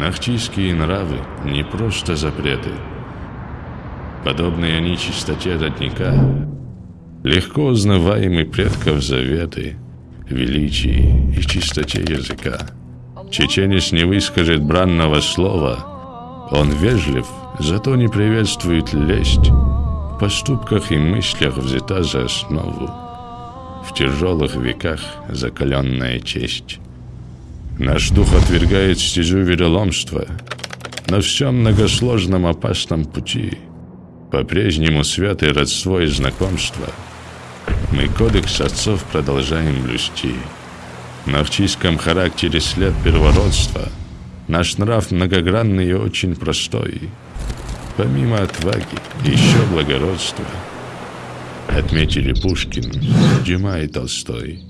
Нахчийские нравы не просто запреты. Подобные они чистоте родника, легко узнаваемый предков заветы, величии и чистоте языка. Чеченец не выскажет бранного слова, он вежлив, зато не приветствует лесть, в поступках и мыслях взята за основу, в тяжелых веках закаленная честь. Наш дух отвергает стезю вероломства. На всем многосложном опасном пути По-прежнему святое родство и знакомство. Мы кодекс отцов продолжаем блюсти. На вчийском характере след первородства. Наш нрав многогранный и очень простой. Помимо отваги, еще благородства. Отметили Пушкин, Дюма и Толстой.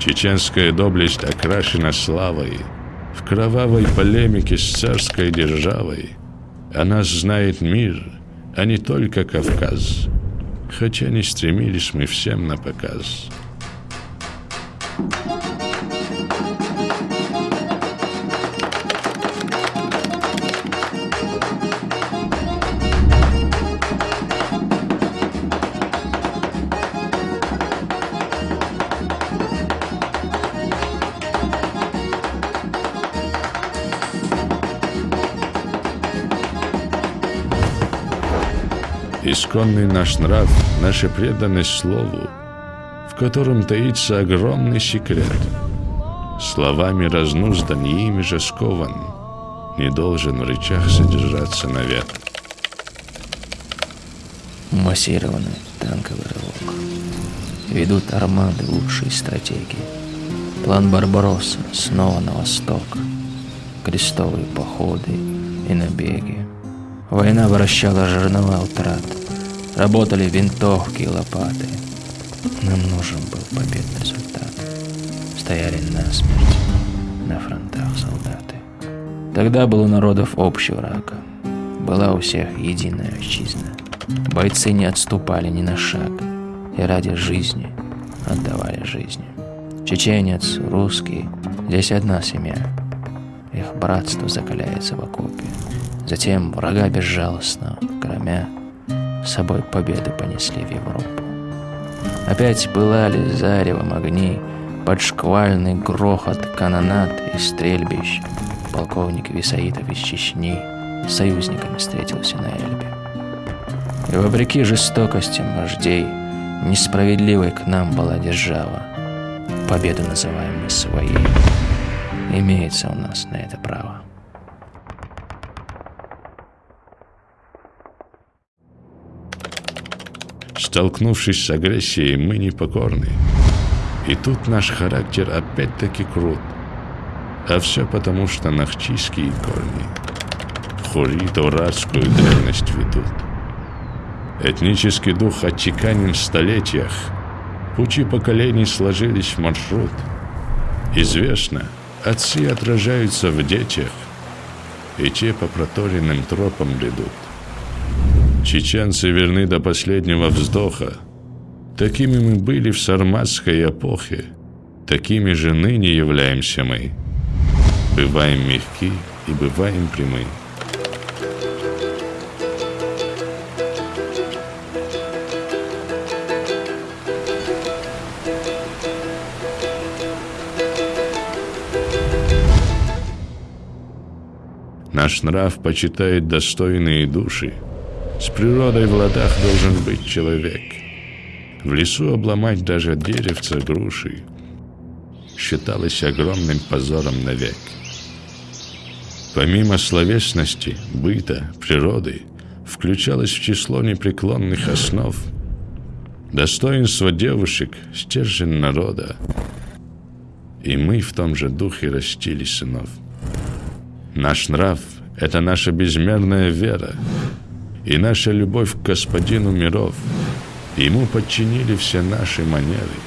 Чеченская доблесть окрашена славой, В кровавой полемике с царской державой. О нас знает мир, а не только Кавказ, Хотя не стремились мы всем на показ. Thank you. Исконный наш нрав, наша преданность слову, в котором таится огромный секрет. Словами разнуздан и ими же скован, не должен в речах содержаться навет. Массированный танковый рывок. Ведут армады лучшей стратегии. План Барбаросса снова на восток. Крестовые походы и набеги. Война вращала жернова утрат. Работали винтовки и лопаты. Нам нужен был победный результат. Стояли насмерть на фронтах солдаты. Тогда был у народов общий враг. Была у всех единая отчизна. Бойцы не отступали ни на шаг. И ради жизни отдавали жизни. Чеченец, русский, здесь одна семья. Их братство закаляется в окопе. Затем врага безжалостно, громя, с собой победы понесли в Европу. Опять пылали заревом огни, под шквальный грохот канонат и стрельбищ. Полковник Висаитов из Чечни союзниками встретился на Эльбе. И вопреки жестокостям вождей, несправедливой к нам была держава. Победу называем мы своей. Имеется у нас на это право. Столкнувшись с агрессией, мы непокорны. И тут наш характер опять-таки крут. А все потому, что нахчийские корни в хурит-урадскую древность ведут. Этнический дух отчеканен в столетиях. Пути поколений сложились в маршрут. Известно, отцы отражаются в детях, и те по проторенным тропам бредут. Чеченцы верны до последнего вздоха. Такими мы были в сарматской эпохе. Такими же ныне являемся мы. Бываем мягки и бываем прямы. Наш нрав почитает достойные души – с природой в ладах должен быть человек. В лесу обломать даже деревца груши считалось огромным позором навек. Помимо словесности, быта, природы, включалось в число непреклонных основ достоинство девушек, стержень народа. И мы в том же духе растили сынов. Наш нрав – это наша безмерная вера – и наша любовь к господину миров. Ему подчинили все наши манеры.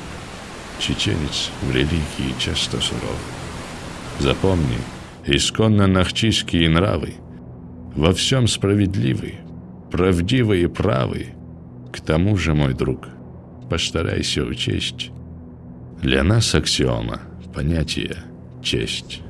Чеченец в религии часто суров. Запомни, исконно нахчийские нравы во всем справедливы, правдивы и правы. К тому же, мой друг, постарайся учесть. Для нас аксиома, понятие, честь.